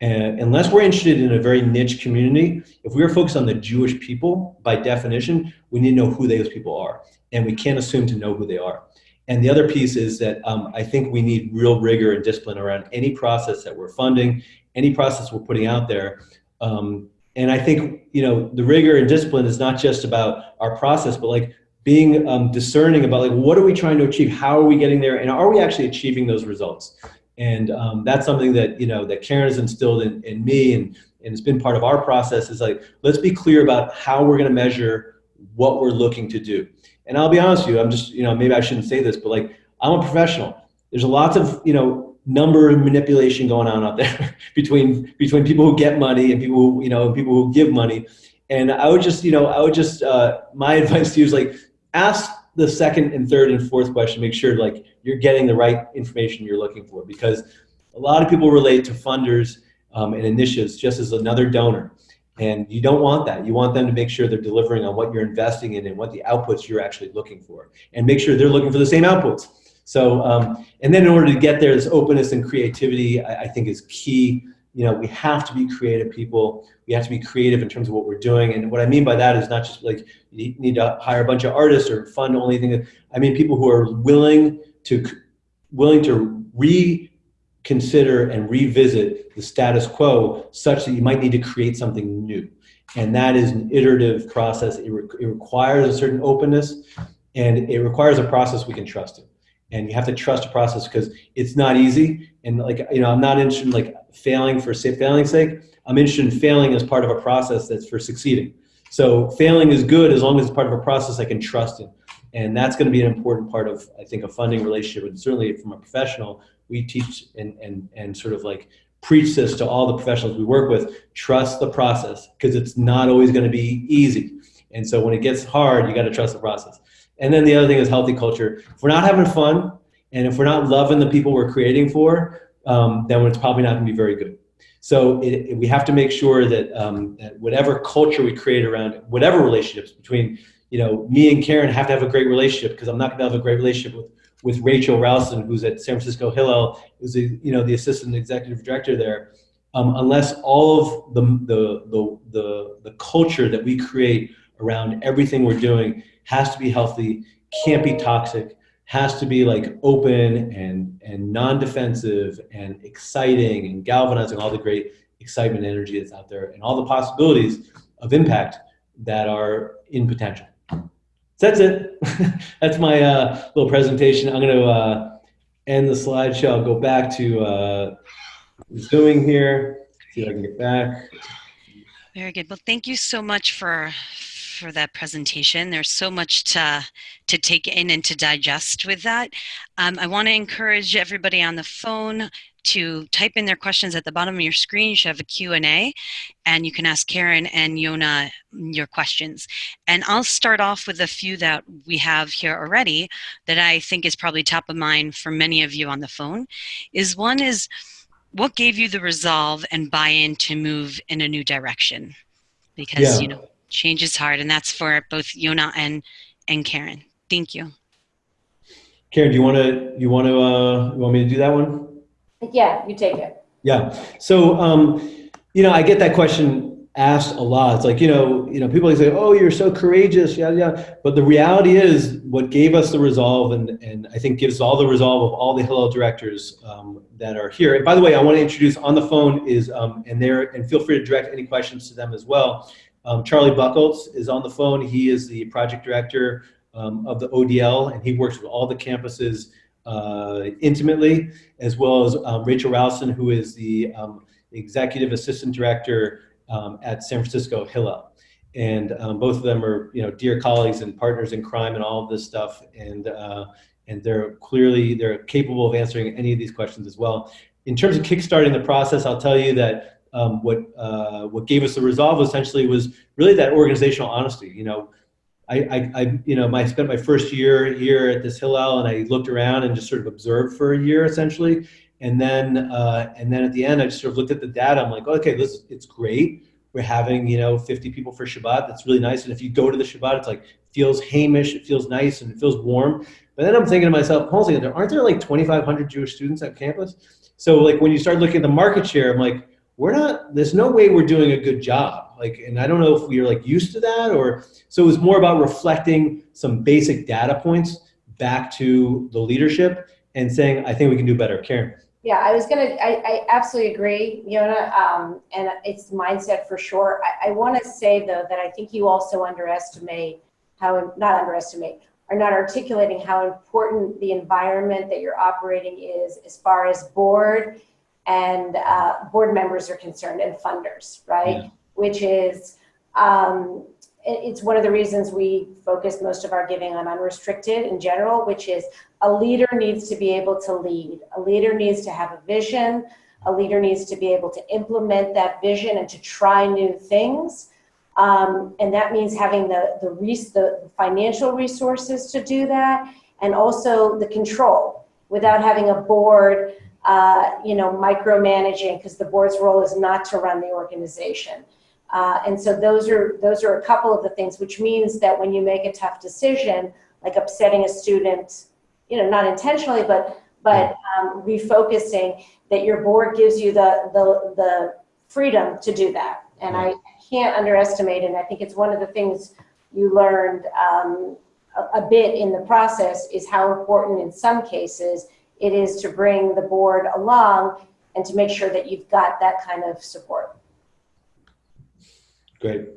And unless we're interested in a very niche community, if we are focused on the Jewish people, by definition, we need to know who those people are. And we can't assume to know who they are. And the other piece is that um, I think we need real rigor and discipline around any process that we're funding, any process we're putting out there. Um, and I think, you know, the rigor and discipline is not just about our process, but like being um, discerning about like, what are we trying to achieve? How are we getting there? And are we actually achieving those results? And um, that's something that, you know, that Karen has instilled in, in me and, and it's been part of our process is like, let's be clear about how we're going to measure what we're looking to do. And I'll be honest with you, I'm just, you know, maybe I shouldn't say this, but like, I'm a professional. There's lots of, you know, number manipulation going on out there between between people who get money and people who you know people who give money and i would just you know i would just uh, my advice to you is like ask the second and third and fourth question make sure like you're getting the right information you're looking for because a lot of people relate to funders um, and initiatives just as another donor. And you don't want that. You want them to make sure they're delivering on what you're investing in and what the outputs you're actually looking for and make sure they're looking for the same outputs. So, um, and then in order to get there, this openness and creativity, I, I, think is key. You know, we have to be creative people. We have to be creative in terms of what we're doing. And what I mean by that is not just like you need to hire a bunch of artists or fund only. I mean people who are willing to willing to reconsider and revisit the status quo such that you might need to create something new. And that is an iterative process. It, re it requires a certain openness and it requires a process we can trust in. And you have to trust a process because it's not easy. And like, you know, I'm not interested in like failing for failing's sake. I'm interested in failing as part of a process that's for succeeding. So failing is good as long as it's part of a process I can trust in. And that's going to be an important part of, I think, a funding relationship. And certainly from a professional, we teach and, and, and sort of like preach this to all the professionals we work with, trust the process because it's not always going to be easy. And so when it gets hard, you got to trust the process. And then the other thing is healthy culture. If we're not having fun and if we're not loving the people we're creating for, um, then it's probably not going to be very good. So it, it, we have to make sure that, um, that whatever culture we create around whatever relationships between, you know, me and Karen have to have a great relationship because I'm not going to have a great relationship with with Rachel Rowson, who's at San Francisco Hillel, who's the, you know the assistant executive director there. Um, unless all of the, the the the the culture that we create around everything we're doing has to be healthy, can't be toxic, has to be like open and and non-defensive and exciting and galvanizing all the great excitement and energy that's out there and all the possibilities of impact that are in potential. So that's it. that's my uh, little presentation. I'm going to uh, end the slideshow. I'll go back to uh, zooming here. See if I can get back. Very good. Well, thank you so much for for that presentation. There's so much to, to take in and to digest with that. Um, I want to encourage everybody on the phone to type in their questions at the bottom of your screen. You should have a Q&A and you can ask Karen and Yona your questions. And I'll start off with a few that we have here already that I think is probably top of mind for many of you on the phone. Is one is, what gave you the resolve and buy-in to move in a new direction? Because, yeah. you know, change is hard and that's for both Yona and, and Karen. Thank you. Karen, do you want to, you want to, uh, you want me to do that one? Yeah, you take it. Yeah. So, um, you know, I get that question asked a lot. It's like, you know, you know, people say, oh, you're so courageous, yeah, yeah. But the reality is what gave us the resolve and, and I think gives all the resolve of all the Hillel directors um, that are here. And by the way, I want to introduce on the phone is, um, and there, and feel free to direct any questions to them as well. Um, Charlie Buckles is on the phone. He is the project director um, of the ODL, and he works with all the campuses uh, intimately, as well as um, Rachel Rowson, who is the um, executive assistant director um, at San Francisco Hillel. And um, both of them are, you know, dear colleagues and partners in crime and all of this stuff. And uh, and they're clearly they're capable of answering any of these questions as well. In terms of kickstarting the process, I'll tell you that um, what uh, what gave us the resolve essentially was really that organizational honesty. You know, I, I, I, you know I spent my first year here at this Hillel, and I looked around and just sort of observed for a year essentially, and then uh, and then at the end I just sort of looked at the data. I'm like, okay, this it's great. We're having you know 50 people for Shabbat. That's really nice. And if you go to the Shabbat, it's like feels haimish, it feels nice, and it feels warm. But then I'm thinking to myself, hold on, aren't there like 2,500 Jewish students at campus? So like when you start looking at the market share, I'm like, we're not, there's no way we're doing a good job. Like, and I don't know if we are like used to that or, so it was more about reflecting some basic data points back to the leadership and saying, I think we can do better. Karen. Yeah, I was gonna, I, I absolutely agree, Yona, um, and it's mindset for sure. I, I wanna say though that I think you also underestimate how, not underestimate, are not articulating how important the environment that you're operating is as far as board and uh, board members are concerned and funders, right? Yeah. Which is, um, it's one of the reasons we focus most of our giving on unrestricted in general, which is a leader needs to be able to lead. A leader needs to have a vision. A leader needs to be able to implement that vision and to try new things. Um, and that means having the, the, the financial resources to do that and also the control without having a board uh, you know, micromanaging because the board's role is not to run the organization. Uh, and so those are those are a couple of the things, which means that when you make a tough decision, like upsetting a student, you know, not intentionally, but but um, refocusing, that your board gives you the the the freedom to do that. And I can't underestimate, and I think it's one of the things you learned um, a, a bit in the process is how important in some cases it is to bring the board along and to make sure that you've got that kind of support. Great.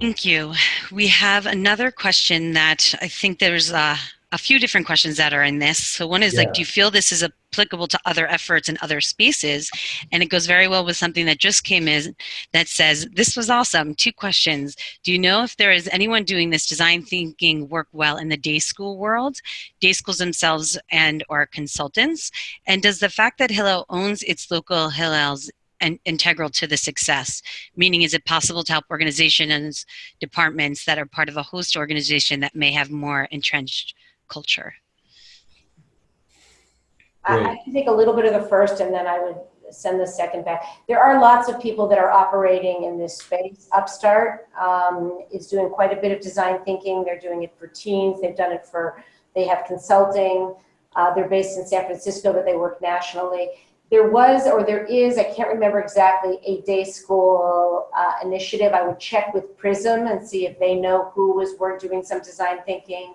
Thank you. We have another question that I think there's a, a few different questions that are in this. So one is Yeah. like, do you feel this is applicable to other efforts in other spaces? And it goes very well with something that just came in that says, this was awesome. Two questions. Do you know if there is anyone doing this design thinking work well in the day school world, day schools themselves and or consultants? And does the fact that Hillel owns its local Hillels and integral to the success? Meaning, is it possible to help organizations, departments that are part of a host organization that may have more entrenched culture? I, I can take a little bit of the first and then I would send the second back. There are lots of people that are operating in this space. Upstart um, is doing quite a bit of design thinking. They're doing it for teens. They've done it for, they have consulting. Uh, they're based in San Francisco, but they work nationally. There was, or there is, I can't remember exactly, a day school uh, initiative. I would check with Prizmah and see if they know who was work doing some design thinking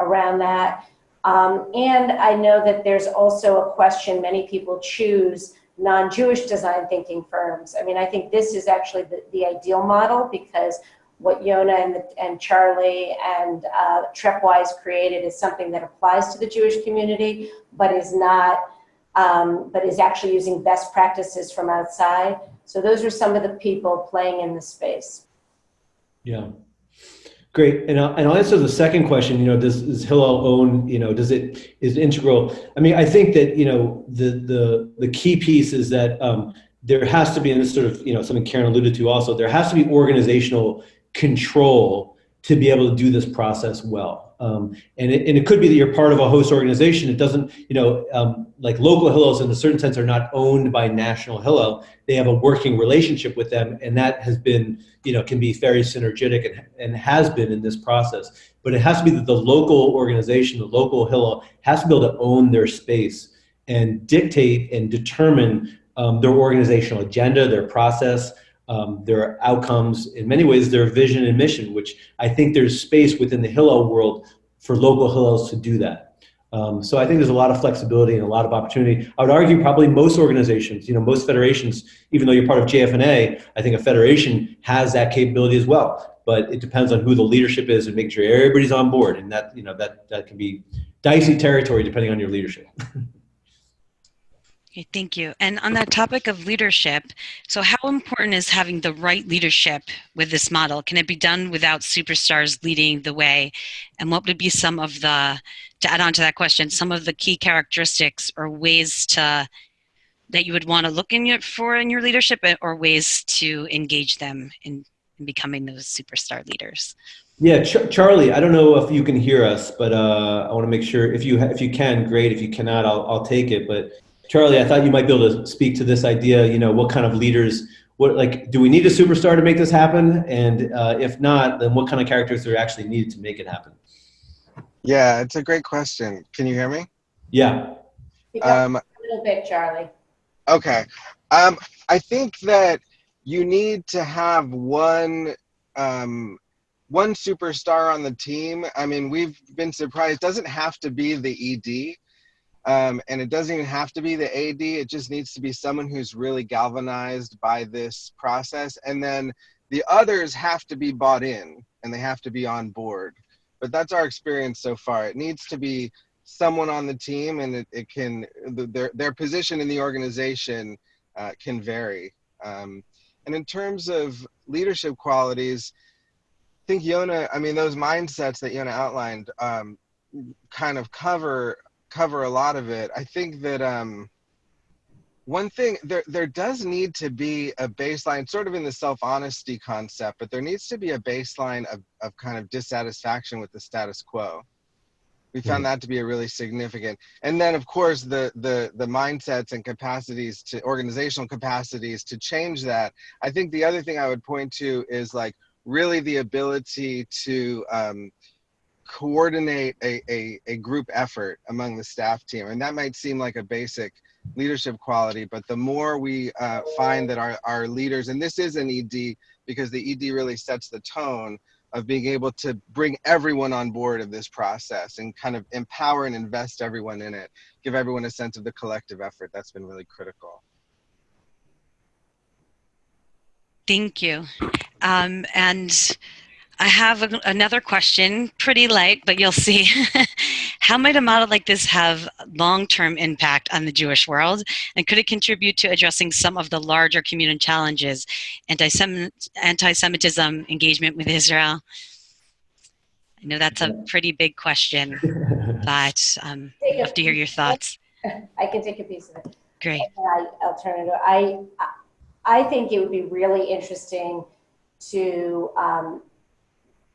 around that. Um, and I know that there's also a question many people choose non-Jewish design thinking firms. I mean, I think this is actually the, the ideal model because what Yona and, and Charlie and uh, Trepwise created is something that applies to the Jewish community, but is not, um, but is actually using best practices from outside. So those are some of the people playing in the space. Yeah. Great. And I'll, and I'll answer the second question, you know, does, does Hillel own, you know, does it, is integral? I mean, I think that, you know, the, the, the key piece is that um, there has to be, and this sort of, you know, something Karen alluded to also, there has to be organizational control to be able to do this process well. Um, and, it, and it could be that you're part of a host organization. It doesn't, you know, um, like local Hillels in a certain sense are not owned by National Hillel. They have a working relationship with them, and that has been, you know, can be very synergetic and, and has been in this process. But it has to be that the local organization, the local Hillel, has to be able to own their space and dictate and determine um, their organizational agenda, their process, um, their outcomes, in many ways, their vision and mission, which I think there's space within the Hillel world for local Hillels to do that. Um, so I think there's a lot of flexibility and a lot of opportunity. I would argue probably most organizations, you know, most federations, even though you're part of JFNA, I think a federation has that capability as well. But it depends on who the leadership is and making sure everybody's on board. And that, you know, that, that can be dicey territory depending on your leadership. Okay, thank you. And on that topic of leadership, so how important is having the right leadership with this model? Can it be done without superstars leading the way? And what would be some of the, to add on to that question, some of the key characteristics or ways to, that you would want to look in your, for in your leadership or ways to engage them in, in becoming those superstar leaders? Yeah, Ch Charlie, I don't know if you can hear us, but uh, I want to make sure if you if you can, great. If you cannot, I'll, I'll take it. But Charlie, I thought you might be able to speak to this idea, you know, what kind of leaders, what like, do we need a superstar to make this happen? And uh, if not, then what kind of characters are actually needed to make it happen? Yeah, it's a great question. Can you hear me? Yeah. Um, a little bit, Charlie. okay. Um, I think that you need to have one um, one superstar on the team. I mean, we've been surprised. It doesn't have to be the ED. Um, and it doesn't even have to be the AD. It just needs to be someone who's really galvanized by this process. And then the others have to be bought in and they have to be on board. But that's our experience so far. It needs to be someone on the team and it, it can, their, their position in the organization uh, can vary. Um, and in terms of leadership qualities, I think Yona, I mean, those mindsets that Yona outlined um, kind of cover cover a lot of it. I think that um, one thing there there does need to be a baseline, sort of in the self honesty concept, but there needs to be a baseline of of kind of dissatisfaction with the status quo. We found that to be a really significant, and then of course the the the mindsets and capacities to organizational capacities to change that. I think the other thing I would point to is like really the ability to um, coordinate a, a, a group effort among the staff team. And that might seem like a basic leadership quality, but the more we uh, find that our, our leaders, and this is an ED because the ED really sets the tone, of being able to bring everyone on board of this process and kind of empower and invest everyone in it, give everyone a sense of the collective effort. That's been really critical. Thank you. Um, and I have a, another question, pretty light, but you'll see. How might a model like this have long-term impact on the Jewish world? And could it contribute to addressing some of the larger community challenges, anti-Semitism, engagement with Israel? I know that's a pretty big question, but um, I'd love to hear your thoughts. I can take a piece of it. Great. I, will turn it over. I, I think it would be really interesting to um,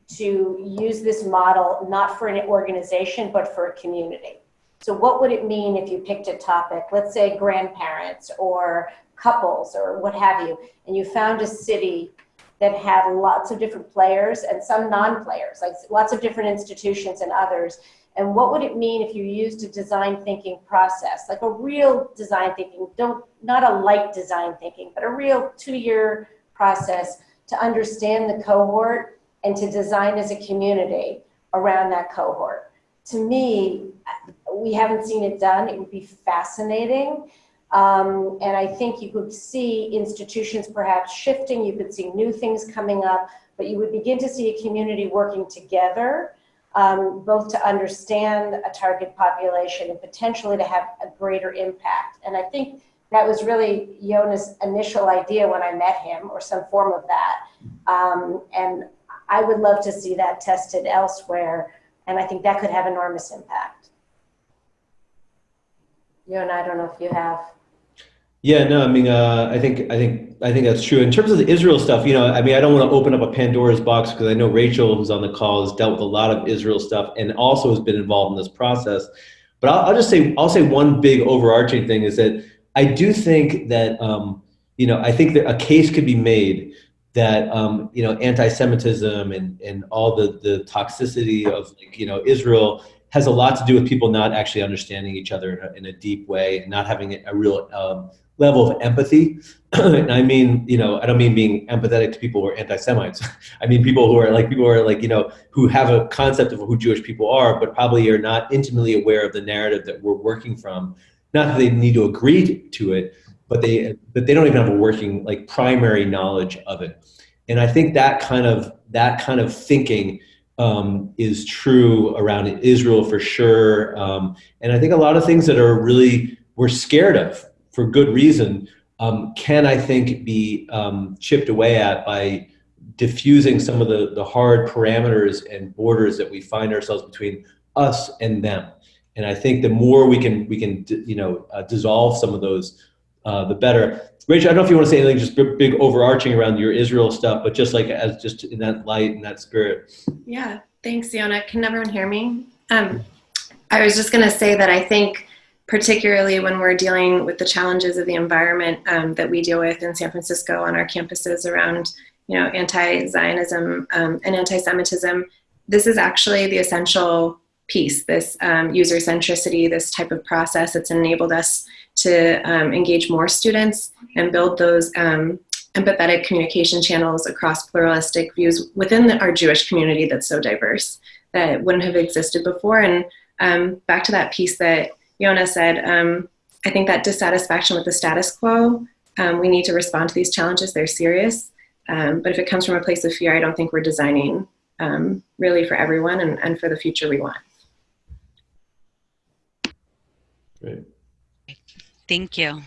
to use this model not for an organization but for a community. So what would it mean if you picked a topic, let's say grandparents or couples or what have you, and you found a city that had lots of different players and some non-players, like lots of different institutions and others. And what would it mean if you used a design thinking process, like a real design thinking, don't not a light design thinking, but a real two-year process to understand the cohort and to design as a community around that cohort. To me, we haven't seen it done. It would be fascinating. Um, and I think you could see institutions perhaps shifting. You could see new things coming up, but you would begin to see a community working together, um, both to understand a target population and potentially to have a greater impact. And I think that was really Yona's initial idea when I met him, or some form of that. Um, and I would love to see that tested elsewhere, and I think that could have enormous impact. You and I don't know if you have. Yeah, no, I mean, uh, I think, I think, I think that's true. In terms of the Israel stuff, you know, I mean, I don't want to open up a Pandora's box because I know Rachel, who's on the call, has dealt with a lot of Israel stuff and also has been involved in this process. But I'll, I'll just say, I'll say one big overarching thing is that I do think that, um, you know, I think that a case could be made that um, you know anti-Semitism and and all the the toxicity of like, you know Israel has a lot to do with people not actually understanding each other in a, in a deep way and not having a real um, level of empathy. and I mean, you know, I don't mean being empathetic to people who are anti-Semites. I mean people who are like people who are like you know who have a concept of who Jewish people are, but probably are not intimately aware of the narrative that we're working from. Not that they need to agree to it, but they but they don't even have a working like primary knowledge of it. And i think that kind of that kind of thinking um, is true around israel for sure. Um, and i think a lot of things that are really we're scared of for good reason um, can i think be um, chipped away at by diffusing some of the the hard parameters and borders that we find ourselves between us and them. And i think the more we can we can you know uh, dissolve some of those uh, the better. Rachel, I don't know if you want to say anything just big overarching around your Israel stuff, but just like as just in that light and that spirit. Yeah, thanks, Yona. Can everyone hear me? Um, I was just going to say that I think particularly when we're dealing with the challenges of the environment um, that we deal with in San Francisco on our campuses around, you know, anti-Zionism um, and anti-Semitism, this is actually the essential piece, this um, user centricity, this type of process that's enabled us to um, engage more students and build those um, empathetic communication channels across pluralistic views within the, our Jewish community that's so diverse that wouldn't have existed before. And um, back to that piece that Yona said, um, I think that dissatisfaction with the status quo, um, we need to respond to these challenges, they're serious. Um, but if it comes from a place of fear, I don't think we're designing really for everyone and, and for the future we want. Great. Thank you.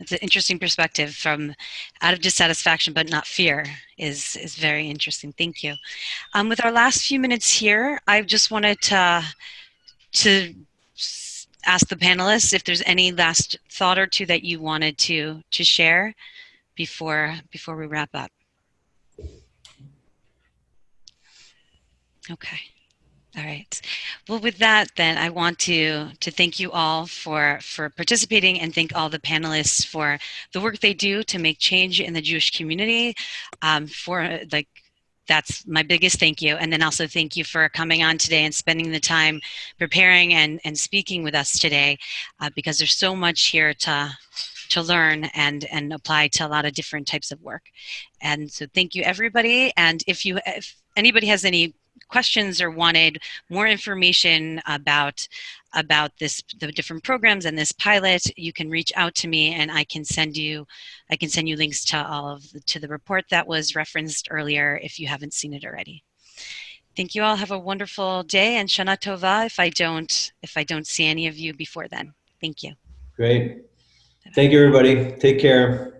It's an interesting perspective from out of dissatisfaction but not fear is is very interesting. Thank you. Um, with our last few minutes here, I just wanted to to ask the panelists if there's any last thought or two that you wanted to to share before before we wrap up. Okay. All right. Well, with that, then I want to to thank you all for for participating and thank all the panelists for the work they do to make change in the Jewish community. Um, for like, that's my biggest thank you, and then also thank you for coming on today and spending the time preparing and and speaking with us today, uh, because there's so much here to to learn and and apply to a lot of different types of work. And so thank you everybody. And if you if anybody has any questions or wanted more information about about this the different programs and this pilot you can reach out to me and i can send you i can send you links to all of the, to the report that was referenced earlier if you haven't seen it already thank you all have a wonderful day and shana tova if i don't if i don't see any of you before then thank you Great. Thank you, everybody. Take care.